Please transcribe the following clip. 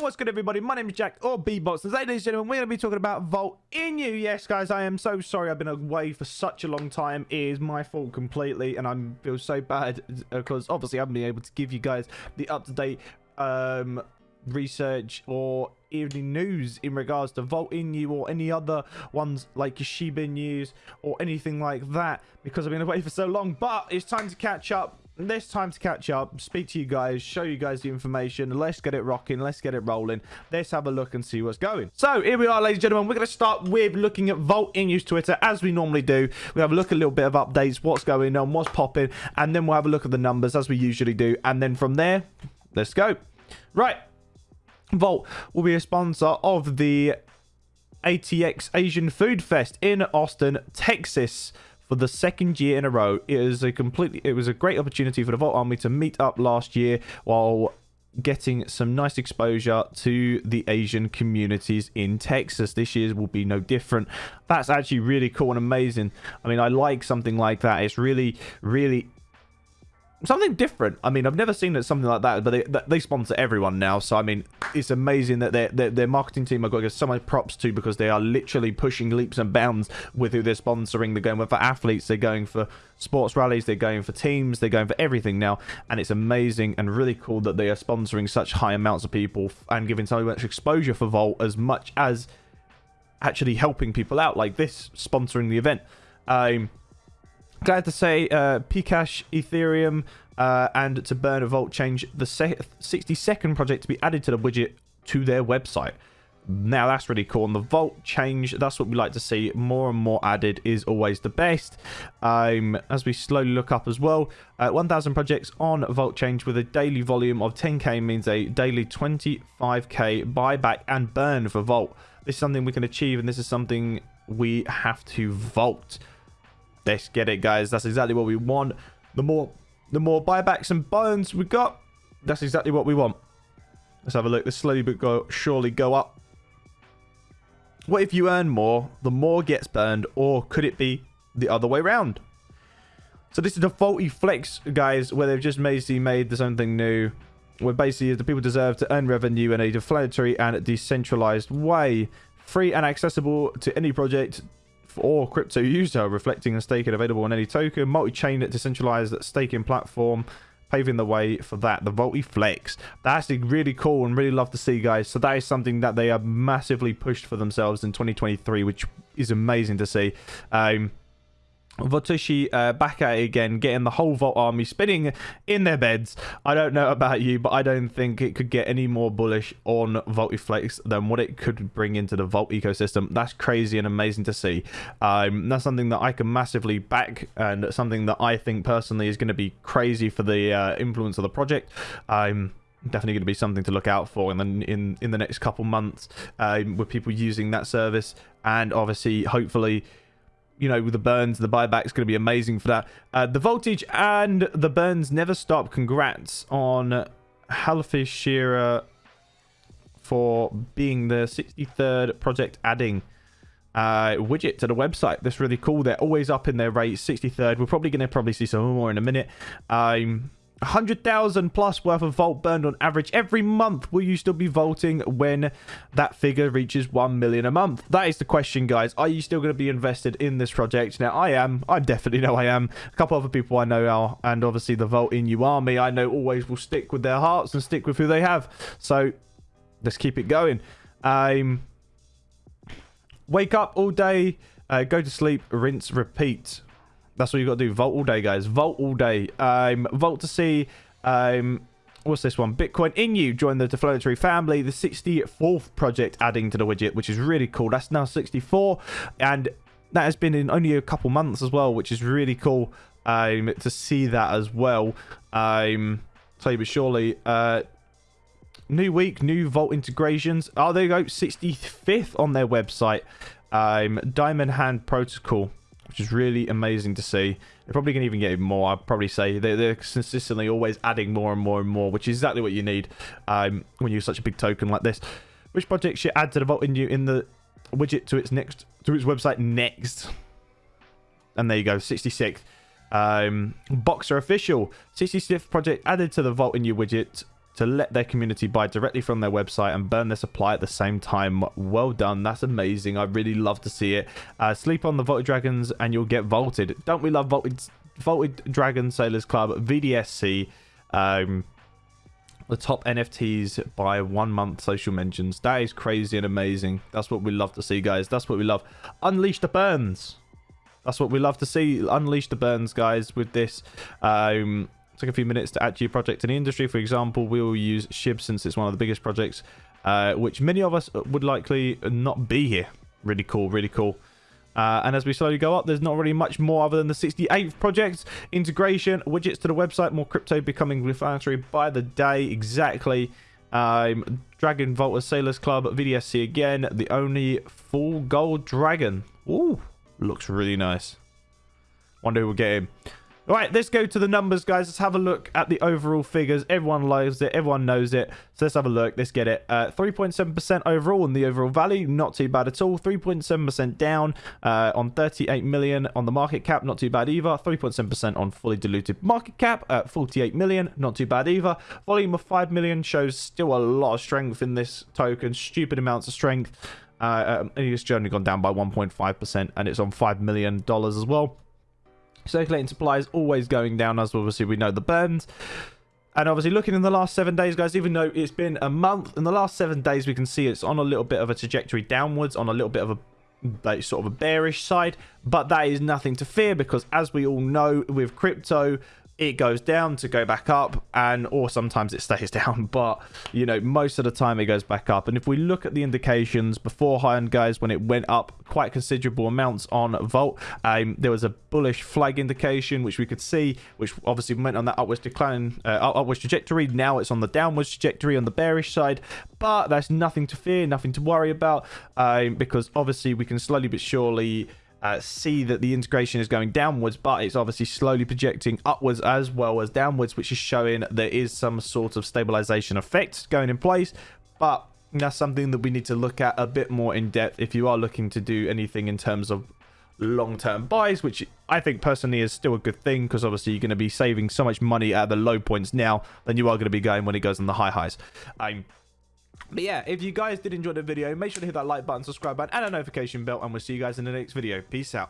what's good, everybody? My name is Jack, or Bbots. Today, ladies and gentlemen, we're going to be talking about Vault Inu Yes, guys, I am so sorry I've been away for such a long time. It is my fault completely, and I feel so bad because obviously I haven't been able to give you guys the up-to-date um, research or evening news in regards to Vault Inu or any other ones like Shiba News or anything like that because I've been away for so long. But it's time to catch up this time to catch up, speak to you guys, show you guys the information. Let's get it rocking. Let's get it rolling. Let's have a look and see what's going. So here we are, ladies and gentlemen. We're going to start with looking at Vault Inu's Twitter, as we normally do. We have a look at a little bit of updates, what's going on, what's popping, and then we'll have a look at the numbers, as we usually do. And then from there, let's go. Right. Vault will be a sponsor of the ATX Asian Food Fest in Austin, Texas for the second year in a row. It is a completely it was a great opportunity for the Vault Army to meet up last year while getting some nice exposure to the Asian communities in Texas. This year will be no different. That's actually really cool and amazing. I mean, I like something like that. It's really, really something different. I mean, I've never seen it, something like that, but they, they sponsor everyone now. So, I mean, it's amazing that their, their, marketing team I've got to give so much props to because they are literally pushing leaps and bounds with who they're sponsoring. They're going for athletes, they're going for sports rallies, they're going for teams, they're going for everything now. And it's amazing and really cool that they are sponsoring such high amounts of people and giving so much exposure for Vault as much as actually helping people out like this, sponsoring the event. Um, Glad to say uh, Pcash, Ethereum, uh, and to burn a Vault change the 62nd project to be added to the widget to their website. Now that's really cool. And the Vault change, that's what we like to see. More and more added is always the best. Um, as we slowly look up as well, uh, 1,000 projects on Vault change with a daily volume of 10k means a daily 25k buyback and burn for Vault. This is something we can achieve, and this is something we have to Vault. Let's get it, guys. That's exactly what we want. The more the more buybacks and bones we got, that's exactly what we want. Let's have a look. This slowly but go, surely go up. What if you earn more, the more gets burned, or could it be the other way around? So this is the faulty flex, guys, where they've just basically made this own thing new. Where basically the people deserve to earn revenue in a deflationary and decentralized way. Free and accessible to any project or crypto user, reflecting and staking available on any token, multi-chain decentralized staking platform, paving the way for that. The Volty Flex. That's really cool and really love to see, guys. So that is something that they have massively pushed for themselves in 2023, which is amazing to see. Um, Votushi uh, back at it again, getting the whole Vault army spinning in their beds. I don't know about you, but I don't think it could get any more bullish on Voltiflex than what it could bring into the Vault ecosystem. That's crazy and amazing to see. Um, that's something that I can massively back and something that I think personally is going to be crazy for the uh, influence of the project. Um, definitely going to be something to look out for and then in in the next couple months um, with people using that service and obviously hopefully you know, the burns, the buyback is going to be amazing for that. Uh, the voltage and the burns never stop. Congrats on Halifax Shearer for being the 63rd project adding uh, widget to the website. That's really cool. They're always up in their rate. 63rd. We're probably going to probably see some more in a minute. Um, 100,000 plus worth of vault burned on average every month. Will you still be vaulting when that figure reaches 1 million a month? That is the question, guys. Are you still going to be invested in this project? Now, I am. I definitely know I am. A couple other people I know are, and obviously the Vault Inu Army, I know always will stick with their hearts and stick with who they have. So, let's keep it going. Um, wake up all day, uh, go to sleep, rinse, repeat. That's what you've got to do. Vault all day, guys. Vault all day. Um, Vault to see. Um, what's this one? Bitcoin Inu join the Deflationary family. The 64th project adding to the widget, which is really cool. That's now 64, and that has been in only a couple months as well, which is really cool um, to see that as well. Um, you, but surely. Uh, new week, new Vault integrations. Oh, there you go. 65th on their website. Um, Diamond Hand Protocol which is really amazing to see. They're probably going to even get more, I'd probably say. They're, they're, consistently always adding more and more and more, which is exactly what you need um, when you use such a big token like this. Which project should add to the Vault Inu in the widget to its next to its website next? And there you go, 66th. Um, Boxer Official, 66th project added to the Vault Inu widget to let their community buy directly from their website and burn their supply at the same time. Well done. That's amazing. I really love to see it. Uh, sleep on the Vaulted Dragons and you'll get vaulted. Don't we love Vaulted, vaulted Dragon Sailors Club, VDSC? Um, the top NFTs by one month social mentions. That is crazy and amazing. That's what we love to see, guys. That's what we love. Unleash the burns. That's what we love to see. Unleash the burns, guys, with this. Um, took a few minutes to add to your project in the industry. For example, we will use Shib since it's one of the biggest projects, uh, which many of us would likely not be here. Really cool, really cool. Uh, and as we slowly go up, there's not really much more other than the 68th project. Integration, widgets to the website, more crypto becoming refinery by the day. Exactly. Um, Dragon Volta Sailors Club, VDSC again. The only full gold dragon. Ooh, looks really nice. Wonder who will get him. All right, let's go to the numbers, guys. Let's have a look at the overall figures. Everyone loves it. Everyone knows it. So let's have a look. Let's get it. 3.7% uh, overall in the overall value. Not too bad at all. 3.7% down uh, on 38 million on the market cap. Not too bad either. 3.7% on fully diluted market cap at 48 million. Not too bad either. Volume of 5 million shows still a lot of strength in this token. Stupid amounts of strength. Uh, um, and it's only gone down by 1.5% and it's on $5 million as well. Circulating supply is always going down, as obviously we know the burns. And obviously looking in the last seven days, guys, even though it's been a month, in the last seven days, we can see it's on a little bit of a trajectory downwards, on a little bit of a like, sort of a bearish side. But that is nothing to fear because as we all know with crypto, it goes down to go back up and or sometimes it stays down but you know most of the time it goes back up. And if we look at the indications beforehand guys when it went up quite considerable amounts on Vault um, there was a bullish flag indication which we could see which obviously went on that upwards decline uh, upwards trajectory. Now it's on the downwards trajectory on the bearish side but that's nothing to fear nothing to worry about um, because obviously we can slowly but surely uh, see that the integration is going downwards, but it's obviously slowly projecting upwards as well as downwards, which is showing there is some sort of stabilization effect going in place. But that's something that we need to look at a bit more in depth if you are looking to do anything in terms of long-term buys, which I think personally is still a good thing because obviously you're going to be saving so much money at the low points now than you are going to be going when it goes on the high highs. Um, but yeah, if you guys did enjoy the video, make sure to hit that like button, subscribe button, and a notification bell, and we'll see you guys in the next video. Peace out.